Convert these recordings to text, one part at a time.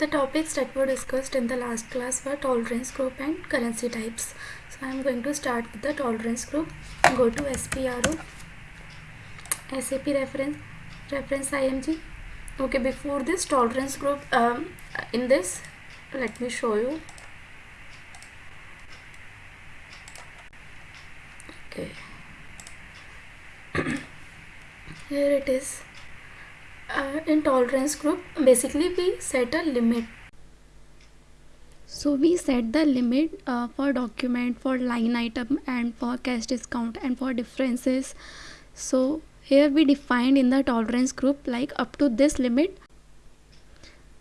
The topics that were discussed in the last class were tolerance group and currency types. So I am going to start with the tolerance group. Go to SPRO, SAP reference, reference IMG. Okay, before this tolerance group, um, in this, let me show you. Okay. Here it is uh, in tolerance group basically we set a limit. So we set the limit uh, for document for line item and for cash discount and for differences. So here we defined in the tolerance group like up to this limit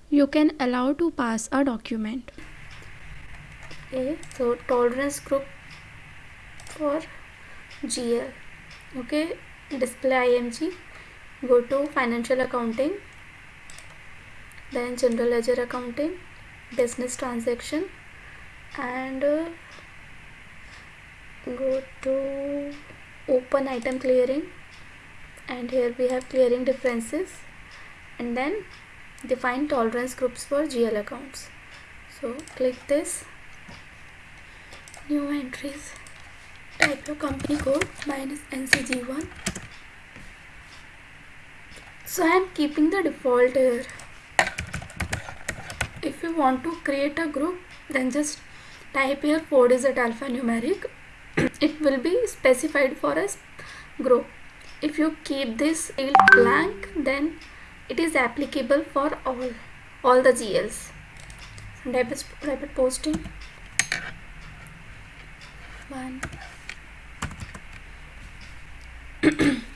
you can allow to pass a document. Okay so tolerance group for GL okay display IMG go to financial accounting then general ledger accounting business transaction and uh, go to open item clearing. And here we have clearing differences. And then define tolerance groups for GL accounts. So click this. New entries. Type your company code minus NCG1 so I am keeping the default here. If you want to create a group then just type here 4 digit alphanumeric. It will be specified for a group. If you keep this field blank then it is applicable for all all the GLs rapid, rapid posting. One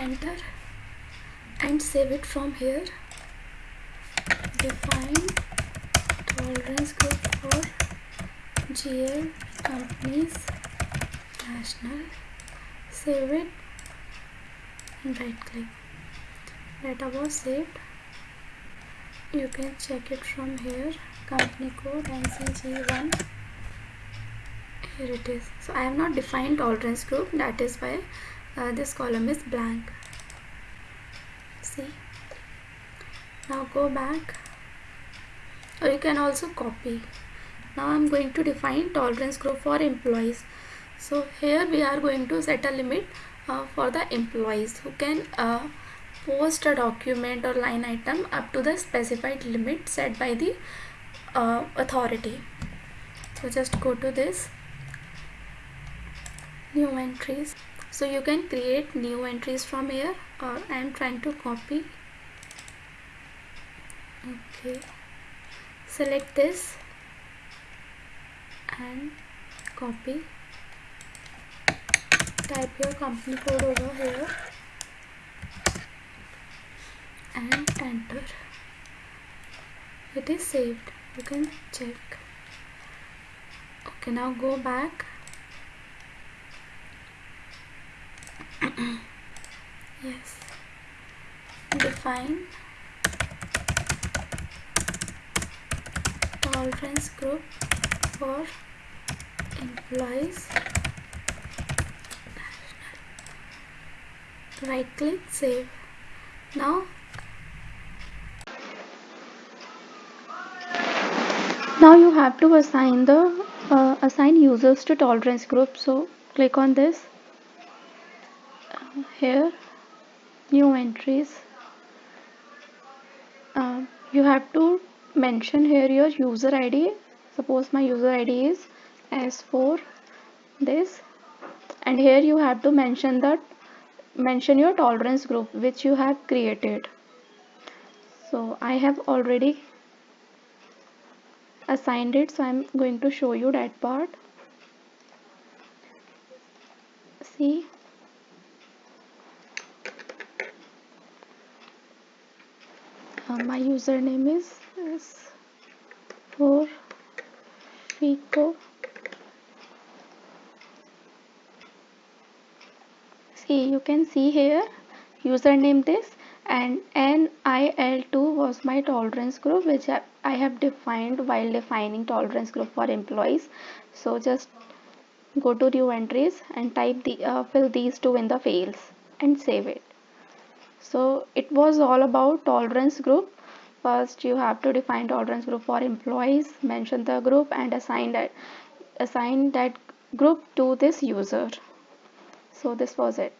enter and save it from here. Define tolerance group for GL companies national. Save it. And right click. Data was saved. You can check it from here. Company code ncg1 here it is. So i have not defined tolerance group. That is why uh, this column is blank. See? Now go back. Or you can also copy. Now I'm going to define tolerance group for employees. So here we are going to set a limit uh, for the employees who can uh, post a document or line item up to the specified limit set by the uh, authority. So just go to this. New entries so you can create new entries from here. Or I am trying to copy. Okay. Select this and copy. Type your company code over here and enter. It is saved. You can check. Okay now go back define tolerance group for employees. Right click save. Now now you have to assign the uh, assign users to tolerance group. So click on this. Here new entries you have to mention here your user id suppose my user id is s4 this and here you have to mention that mention your tolerance group which you have created. So i have already assigned it so i'm going to show you that part. See uh, my username is, is for see you can see here username this and NIL2 was my tolerance group which I have defined while defining tolerance group for employees. So just go to new entries and type the uh, fill these two in the fields and save it so it was all about tolerance group. First you have to define tolerance group for employees mention the group and assign that assign that group to this user. So this was it